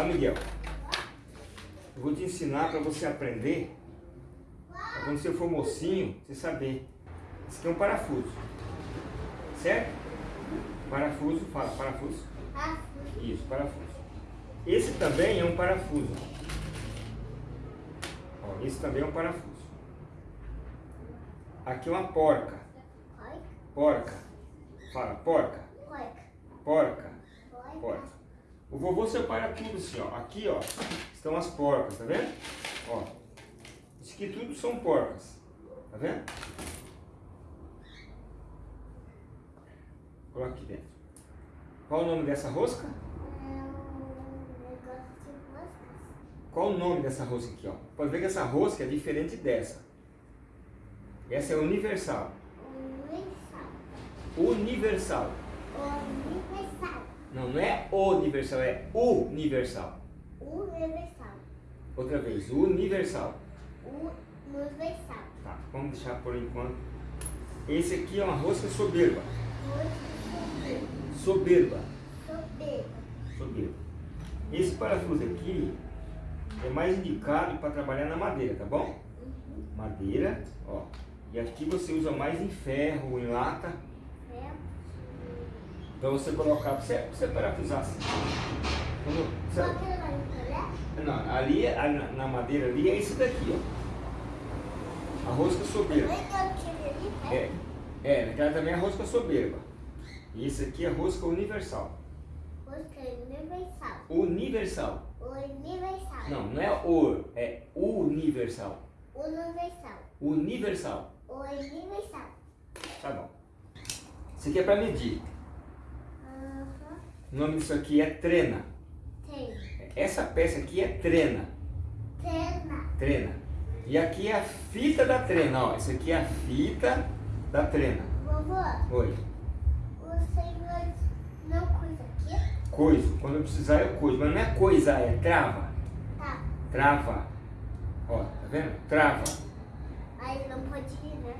Tá, Miguel? Eu vou te ensinar para você aprender, pra quando você for mocinho, você saber. Esse aqui é um parafuso. Certo? Parafuso, fala, parafuso. Parafuso. Isso, parafuso. Esse também é um parafuso. Ó, esse também é um parafuso. Aqui é uma porca. Porca. Fala, porca. Porca. Oi. Porca. O vovô separa tudo assim, ó. Aqui, ó, estão as porcas, tá vendo? Ó. Isso aqui tudo são porcas. Tá vendo? Coloca aqui dentro. Qual o nome dessa rosca? Negócio de moscas. Qual o nome dessa rosca aqui, ó? Pode ver que essa rosca é diferente dessa. Essa é universal. Universal. Universal. Universal. Não, não é universal, é universal. Universal. Outra vez, universal. Universal. Tá, vamos deixar por enquanto. Esse aqui é uma rosca soberba. Soberba. Soberba. Soberba. Esse parafuso aqui é mais indicado para trabalhar na madeira, tá bom? Madeira, ó. E aqui você usa mais em ferro, em lata. Para você colocar, para você, pra você parafusar assim. Você- é não, ali, na, madeira ali é esse daqui, ó. A rosca soberba. Né? É, é, naquela também é a rosca soberba. E esse aqui é a rosca universal. Rosca universal. Universal. Universal. Não, não é o, é universal. Universal. Universal. Universal. Tá bom. Isso aqui é para medir. O nome disso aqui é trena. Tem. Essa peça aqui é trena. Trena. Trena. E aqui é a fita da trena, ó. Essa aqui é a fita da trena. Vovô, Oi. senhor não cuida aqui? Coiso. Quando eu precisar eu coiso. Mas não é coisa, é trava. Tá. Trava. Ó, tá vendo? Trava. Aí não pode ir, né?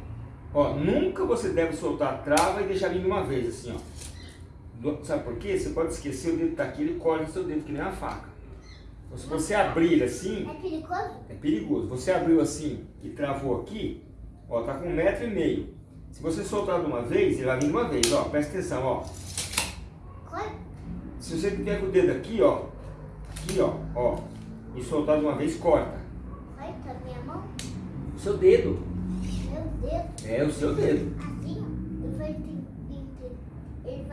Ó, nunca você deve soltar a trava e deixar vir de uma vez, assim, ó. Sabe por quê? Você pode esquecer o dedo tá aqui, ele corta o seu dedo, que nem uma faca. Então, se você abrir assim, É perigoso? é perigoso. Você abriu assim e travou aqui, ó, tá com um metro e meio. Se você soltar de uma vez, ele vai vir de uma vez, ó. Presta atenção, ó. Corta. Se você tiver com o dedo aqui, ó, aqui, ó, ó, e soltar de uma vez, corta. Corta minha mão. O seu dedo. Meu Deus. É o seu dedo. Assim, ó. Ele vai, ter- ter- ele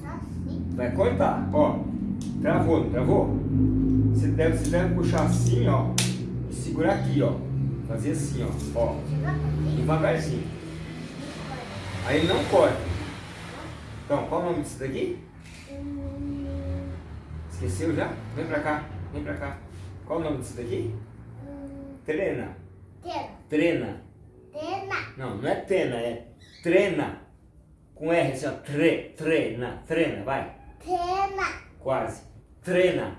só assim. Vai cortar, ó. Travou, não travou? Você deve, você deve puxar assim, ó. E segurar aqui, ó. Fazer assim, ó. Ó. Devagarzinho. Aí ele não corta. Então, qual o nome disso daqui? Esqueceu já? Vem pra cá, vem pra cá. Qual o nome disso daqui? Trena. Tena. Trena. Tena. Não, não é tena, é trena. Com R, assim, ó. Tre, trena, trena, vai. Tena. Quase. Trena.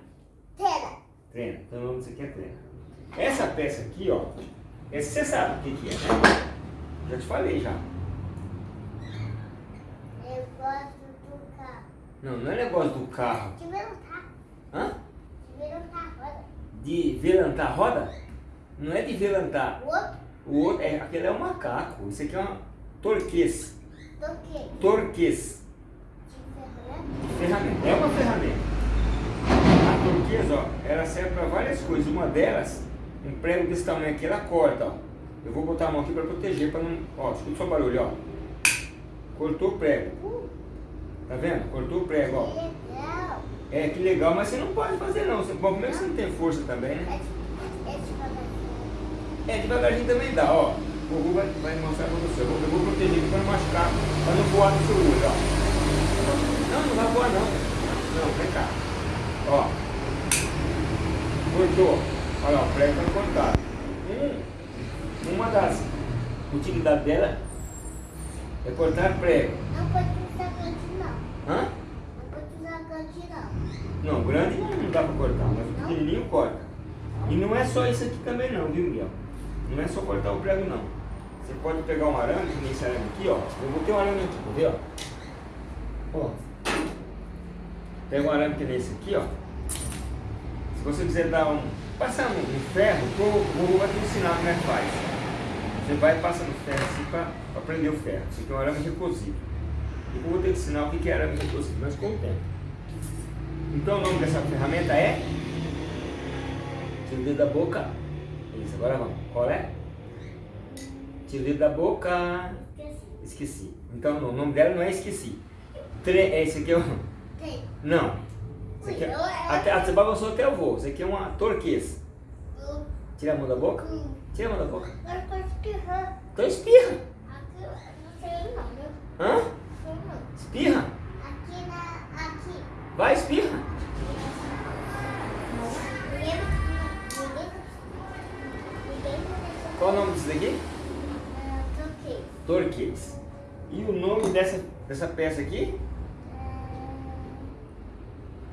Tena. Trena. Então o nome disso aqui é trena. Essa peça aqui, ó. essa Você sabe o que, que é, né? Já te falei já. Gosto do carro. Não, não é negócio do carro. De levantar. Hã? De levantar a roda. De velantar a roda? Não é de velantar. O outro, O outro, é, aquele é um macaco. Isso aqui é uma torquês. Do quê? Torquês. De ferramenta. Ferramenta. É uma ferramenta. A turquesa, ó, ela serve para várias coisas. Uma delas, um prego desse tamanho aqui, ela corta, ó. Eu vou botar a mão aqui para proteger, para não... Ó, escuta só o barulho, ó. Cortou o prego. Tá vendo? Cortou o prego, ó. que legal. É, que legal, mas você não pode fazer não. Você, bom, primeiro que você não tem força também, É né? é devagarzinho. É, devagarzinho também dá, ó. O Hugo vai, vai mostrar pra você. Eu vou, eu vou proteger aqui para não machucar, para não voar no seu olho, ó. Não, não vai voar não. Não, vem cá. Ó. Cortou. Olha lá, o prego tá cortado. Hum, uma das utilidades dela é cortar prego. Não pode usar grande, não. Hã? Não pode usar grande, não. Não, grande não, não dá pra cortar, mas o pequenininho corta. E não é só isso aqui também não, viu Miguel? Não é só cortar o prego não. Você pode pegar um arame, que esse arame aqui, ó. Eu vou ter um arame aqui, quer ver, ó? Ó. Pega um arame que nem esse aqui, ó. Se você quiser dar um, passar um, um ferro, o vovô vai te ensinar como é que faz. Você vai passando ferro assim para prender o ferro. Isso aqui é um arame recosivo. E eu vou ter que ensinar o que é arame recosivo, mas com o tempo. Então o nome dessa ferramenta é Tira o dedo da boca. Isso, agora vamos. Qual é? O dedo da boca. Esqueci. Então o nome dela não é esqueci. Tre é, esse aqui é o. Não. Esse aqui é... Eu- Até, ah, você balançou até eu vou. Esse aqui é uma torquês. Tira a mão da boca. Tira a mão da boca. Eu tô espirrando. Então espirra. Hã? Espirra. Aqui na... Aqui. Vai, espirra. Qual o nome disso daqui? Torquês. E o nome dessa, dessa peça aqui?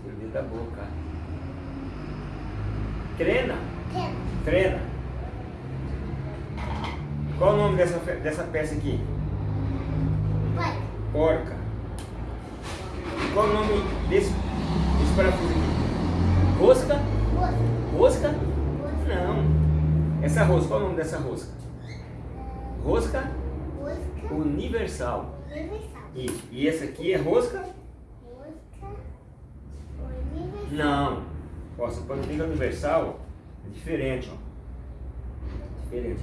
Tira o dedo da boca. Trena. Tem. Trena. Qual o nome dessa, dessa peça aqui? Vai. Porca. Qual o nome desse, desse parafuso aqui? Rosca? Moça. Rosca? Moça. Não. Essa rosca, qual o nome dessa rosca? Rosca Mosca. universal. Universal. Isso. E essa aqui é rosca? Mosca. Universal. Não. Ó, você pode ver que a universal é diferente, ó. Diferente.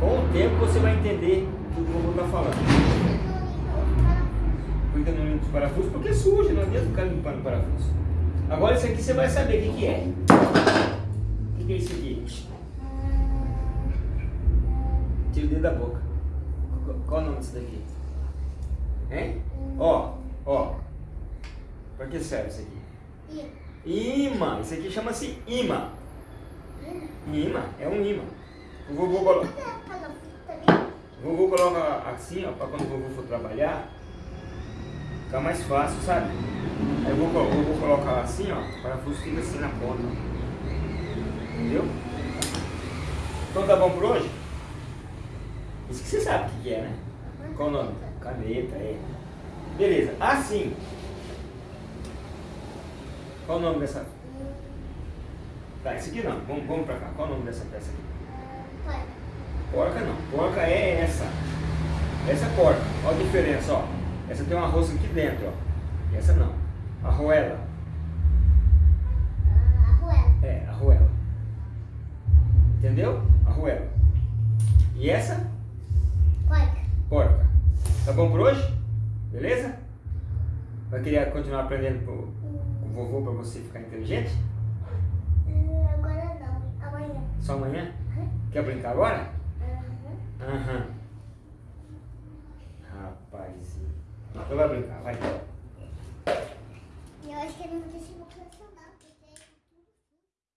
Com o tempo você vai entender o que o vovô está falando. Cuida no limpo os parafusos porque suja, não adianta ficar limpando o parafuso. Agora isso aqui você vai saber o que, que é. O que, que é isso aqui? Tira o dedo da boca. Qual- o nome disso daqui? Hein? Ó, ó. Pra que serve isso aqui? Imã. Isso aqui chama-se imã. Imã. É um imã. O vovô, colo... o vovô coloca assim, ó, pra quando o vovô for trabalhar, ficar mais fácil, sabe? Aí o vovô, o vovô coloca assim, ó, o parafuso fica assim na ponta. Entendeu? Então tá bom por hoje? Isso que você sabe o que é, né? Qual o nome? Caneta, é. Beleza. Assim. Qual o nome dessa? Tá, esse aqui não. Vamos, vamos pra cá. Qual o nome dessa peça aqui? Porca não. Porca é essa. Essa é porca. Olha a diferença, ó. Essa tem uma rosca aqui dentro, ó. Essa não. Arruela. É, arruela. Entendeu? Arruela. E essa? Querer continuar aprendendo com o vovô pra você ficar inteligente? Agora não, amanhã. Só amanhã? Quer brincar agora? Uhum. Aham. Rapazinho. Então vai brincar, vai.